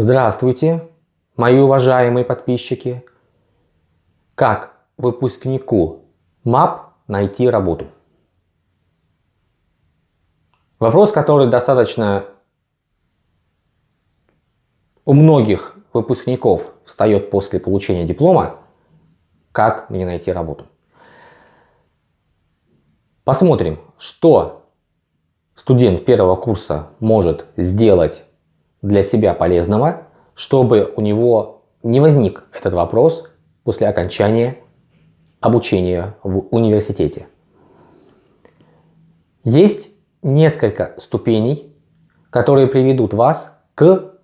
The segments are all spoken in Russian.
Здравствуйте, мои уважаемые подписчики! Как выпускнику МАП найти работу? Вопрос, который достаточно у многих выпускников встает после получения диплома, как мне найти работу. Посмотрим, что студент первого курса может сделать для себя полезного, чтобы у него не возник этот вопрос после окончания обучения в университете. Есть несколько ступеней, которые приведут вас к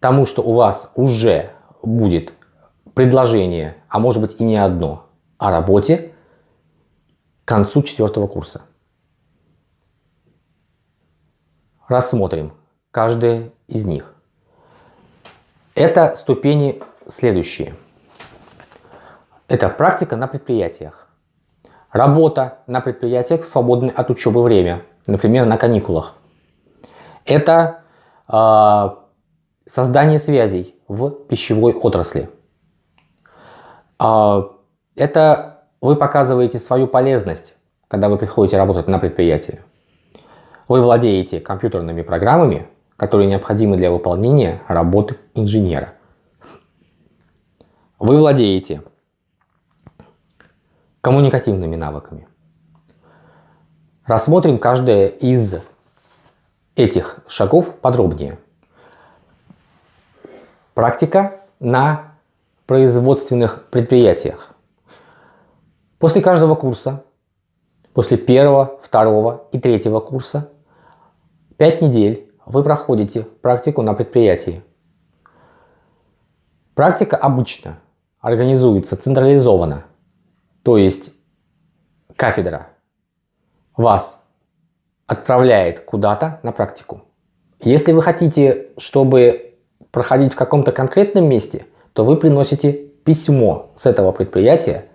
тому, что у вас уже будет предложение, а может быть и не одно, о работе к концу четвертого курса. Рассмотрим каждое из них. Это ступени следующие. Это практика на предприятиях. Работа на предприятиях в свободное от учебы время, например, на каникулах. Это э, создание связей в пищевой отрасли. Э, это вы показываете свою полезность, когда вы приходите работать на предприятие. Вы владеете компьютерными программами, которые необходимы для выполнения работы инженера. Вы владеете коммуникативными навыками. Рассмотрим каждое из этих шагов подробнее. Практика на производственных предприятиях. После каждого курса, после первого, второго и третьего курса, 5 недель вы проходите практику на предприятии. Практика обычно организуется централизованно, то есть кафедра вас отправляет куда-то на практику. Если вы хотите, чтобы проходить в каком-то конкретном месте, то вы приносите письмо с этого предприятия,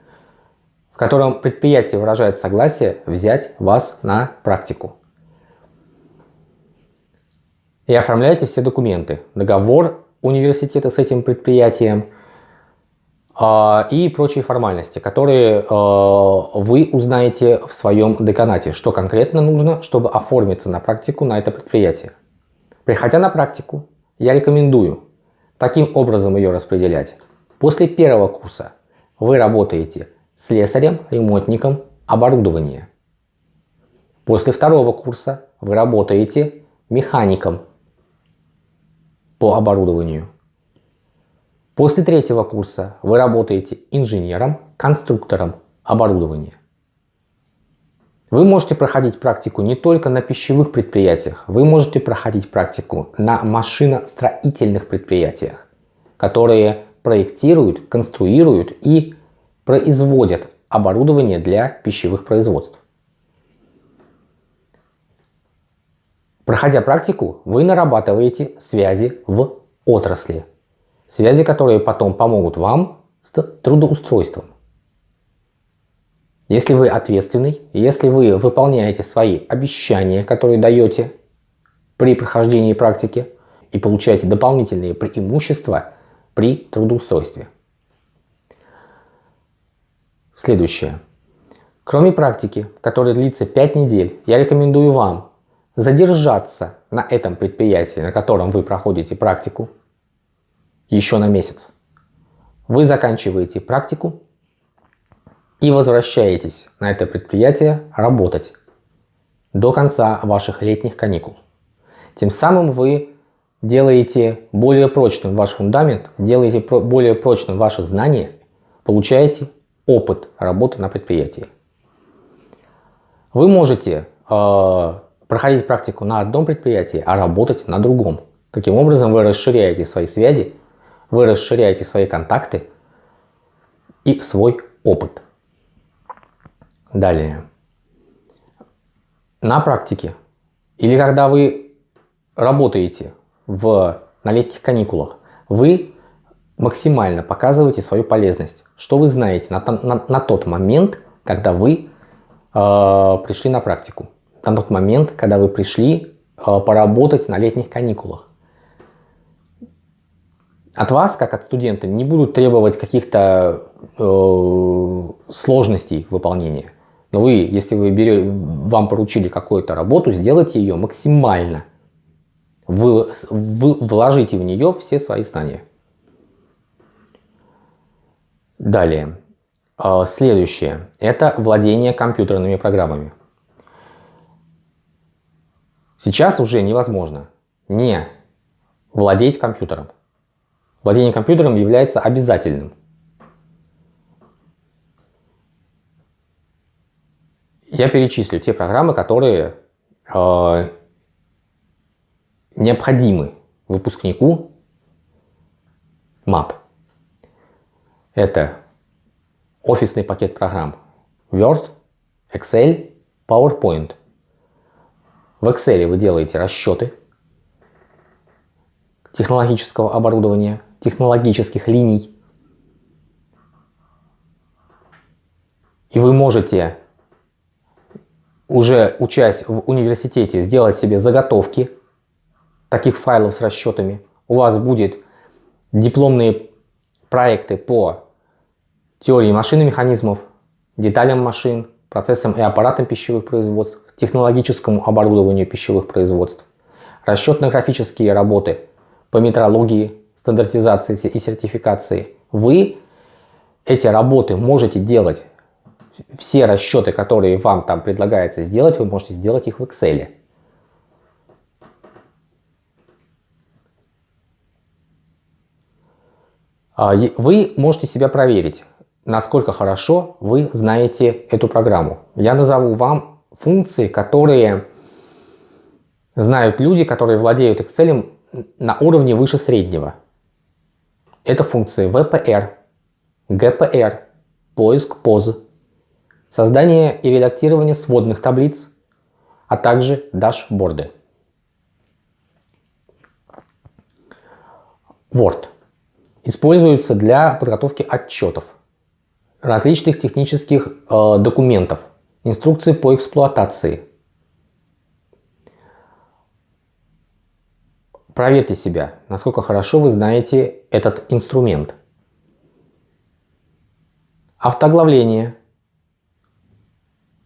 в котором предприятие выражает согласие взять вас на практику и оформляете все документы, договор университета с этим предприятием э, и прочие формальности, которые э, вы узнаете в своем деканате, что конкретно нужно, чтобы оформиться на практику на это предприятие. Приходя на практику, я рекомендую таким образом ее распределять. После первого курса вы работаете слесарем, ремонтником оборудования. После второго курса вы работаете механиком по оборудованию. После третьего курса вы работаете инженером, конструктором оборудования. Вы можете проходить практику не только на пищевых предприятиях, вы можете проходить практику на машиностроительных предприятиях, которые проектируют, конструируют и производят оборудование для пищевых производств. Проходя практику, вы нарабатываете связи в отрасли. Связи, которые потом помогут вам с трудоустройством. Если вы ответственный, если вы выполняете свои обещания, которые даете при прохождении практики и получаете дополнительные преимущества при трудоустройстве. Следующее. Кроме практики, которая длится 5 недель, я рекомендую вам задержаться на этом предприятии, на котором вы проходите практику, еще на месяц. Вы заканчиваете практику и возвращаетесь на это предприятие работать до конца ваших летних каникул. Тем самым вы делаете более прочным ваш фундамент, делаете более прочным ваши знания, получаете опыт работы на предприятии. Вы можете э, проходить практику на одном предприятии, а работать на другом. Таким образом вы расширяете свои связи, вы расширяете свои контакты и свой опыт. Далее. На практике или когда вы работаете в, на летних каникулах, вы максимально показываете свою полезность, что вы знаете на, на, на тот момент, когда вы э, пришли на практику на тот момент, когда вы пришли э, поработать на летних каникулах. от вас, как от студента, не будут требовать каких-то э, сложностей выполнения. Но вы, если вы берете, вам поручили какую-то работу, сделайте ее максимально. Вы, вы вложите в нее все свои знания. Далее. А, следующее. Это владение компьютерными программами. Сейчас уже невозможно не владеть компьютером. Владение компьютером является обязательным. Я перечислю те программы, которые э, необходимы выпускнику MAP. Это офисный пакет программ Word, Excel, PowerPoint. В Excel вы делаете расчеты технологического оборудования, технологических линий. И вы можете, уже учась в университете, сделать себе заготовки таких файлов с расчетами. У вас будет дипломные проекты по теории машин и механизмов, деталям машин, процессам и аппаратам пищевых производств, технологическому оборудованию пищевых производств, расчетно-графические работы по метрологии, стандартизации и сертификации. Вы эти работы можете делать, все расчеты, которые вам там предлагается сделать, вы можете сделать их в Excel. А, вы можете себя проверить насколько хорошо вы знаете эту программу. Я назову вам функции, которые знают люди, которые владеют Excel на уровне выше среднего. Это функции VPR, GPR, поиск поз, создание и редактирование сводных таблиц, а также дашборды. Word используется для подготовки отчетов различных технических э, документов, инструкции по эксплуатации. Проверьте себя, насколько хорошо вы знаете этот инструмент. Автоглавление,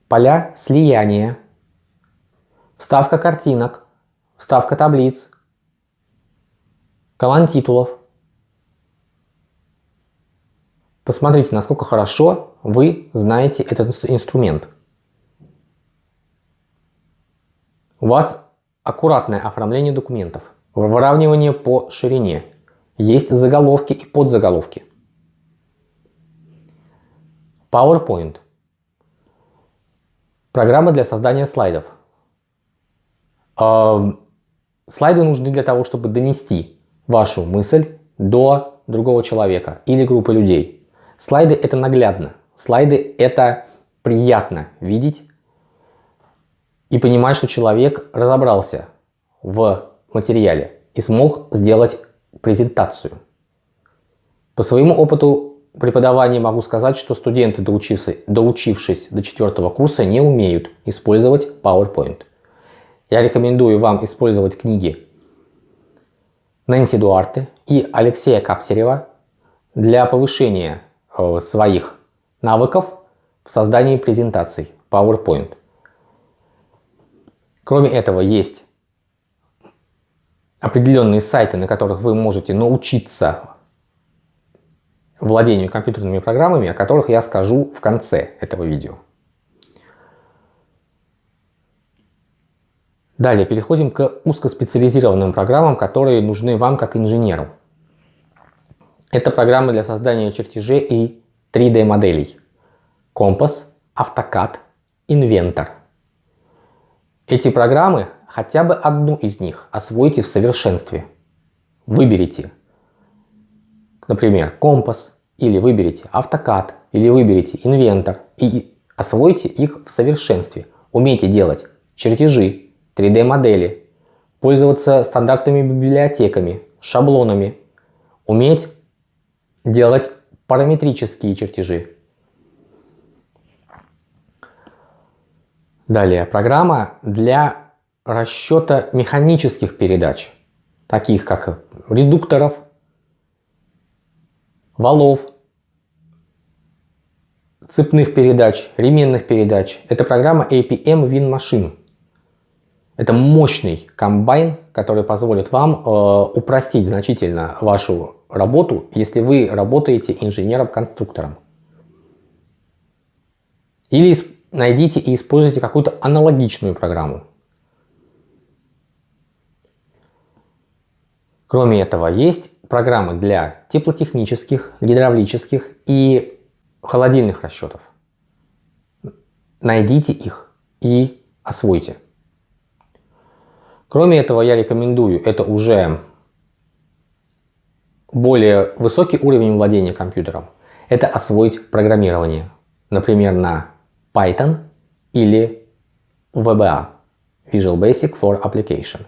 поля слияния, вставка картинок, вставка таблиц, колонн титулов – Посмотрите, насколько хорошо вы знаете этот инструмент. У вас аккуратное оформление документов, выравнивание по ширине, есть заголовки и подзаголовки. PowerPoint. Программа для создания слайдов. Слайды нужны для того, чтобы донести вашу мысль до другого человека или группы людей. Слайды это наглядно. Слайды это приятно видеть и понимать, что человек разобрался в материале и смог сделать презентацию. По своему опыту преподавания могу сказать, что студенты, доучившись, до четвертого курса, не умеют использовать PowerPoint. Я рекомендую вам использовать книги Нэнси Дуарте и Алексея Каптерева для повышения Э, своих навыков в создании презентаций PowerPoint. Кроме этого, есть определенные сайты, на которых вы можете научиться владению компьютерными программами, о которых я скажу в конце этого видео. Далее переходим к узкоспециализированным программам, которые нужны вам как инженеру. Это программы для создания чертежей и 3D моделей. Компас, AutoCAD, Inventor. Эти программы, хотя бы одну из них, освойте в совершенстве. Выберите, например, компас, или выберите AutoCAD, или выберите Inventor и освойте их в совершенстве. Умейте делать чертежи, 3D модели, пользоваться стандартными библиотеками, шаблонами, уметь делать параметрические чертежи. Далее, программа для расчета механических передач, таких как редукторов, валов, цепных передач, ременных передач. Это программа APM Win Machine. Это мощный комбайн, который позволит вам э, упростить значительно вашу работу, если вы работаете инженером-конструктором. Или найдите и используйте какую-то аналогичную программу. Кроме этого, есть программы для теплотехнических, гидравлических и холодильных расчетов. Найдите их и освойте. Кроме этого, я рекомендую, это уже более высокий уровень владения компьютером, это освоить программирование, например, на Python или VBA, Visual Basic for Application.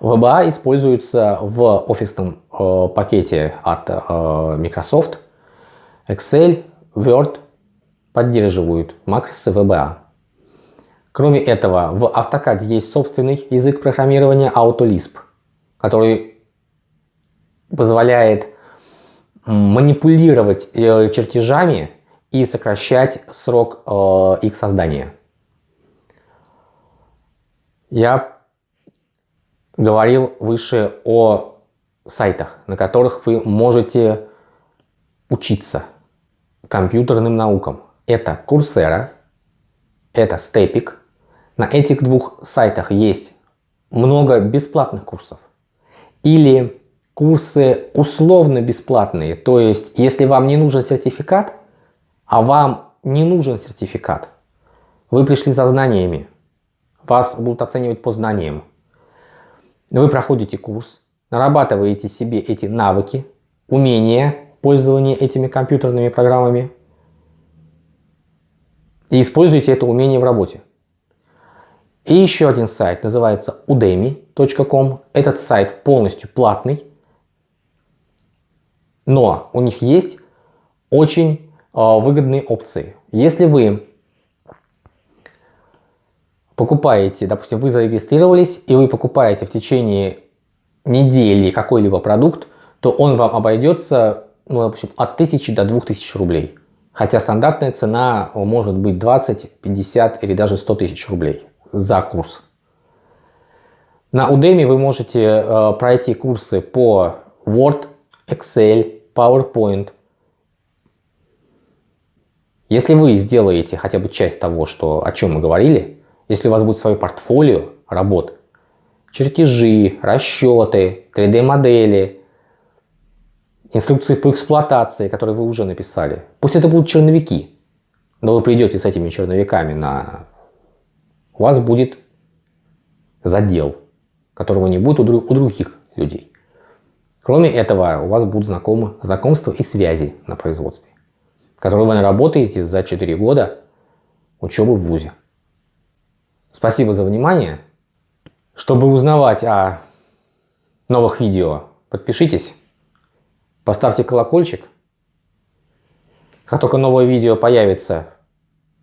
VBA используется в офисном э, пакете от э, Microsoft. Excel, Word поддерживают макросы VBA. Кроме этого, в AutoCAD есть собственный язык программирования AutoLisp, который позволяет манипулировать э, чертежами и сокращать срок э, их создания. Я говорил выше о сайтах, на которых вы можете учиться компьютерным наукам. Это Coursera, это Stepik. На этих двух сайтах есть много бесплатных курсов. Или курсы условно бесплатные. То есть, если вам не нужен сертификат, а вам не нужен сертификат, вы пришли за знаниями, вас будут оценивать по знаниям. Вы проходите курс, нарабатываете себе эти навыки, умения пользования этими компьютерными программами и используете это умение в работе. И еще один сайт называется udemy.com. Этот сайт полностью платный, но у них есть очень выгодные опции. Если вы покупаете, допустим, вы зарегистрировались и вы покупаете в течение недели какой-либо продукт, то он вам обойдется ну, допустим, от 1000 до 2000 рублей. Хотя стандартная цена может быть 20, 50 или даже 100 тысяч рублей за курс. На Udemy вы можете э, пройти курсы по Word, Excel, PowerPoint. Если вы сделаете хотя бы часть того, что, о чем мы говорили, если у вас будет свое портфолио работ, чертежи, расчеты, 3D-модели, инструкции по эксплуатации, которые вы уже написали. Пусть это будут черновики, но вы придете с этими черновиками на... У вас будет задел, которого не будет у, друг... у других людей. Кроме этого, у вас будут знакомы, знакомства и связи на производстве, которые вы наработаете за 4 года учебы в ВУЗе. Спасибо за внимание. Чтобы узнавать о новых видео, подпишитесь Поставьте колокольчик. Как только новое видео появится,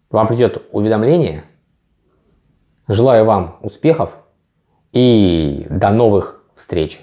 вам придет уведомление. Желаю вам успехов и до новых встреч!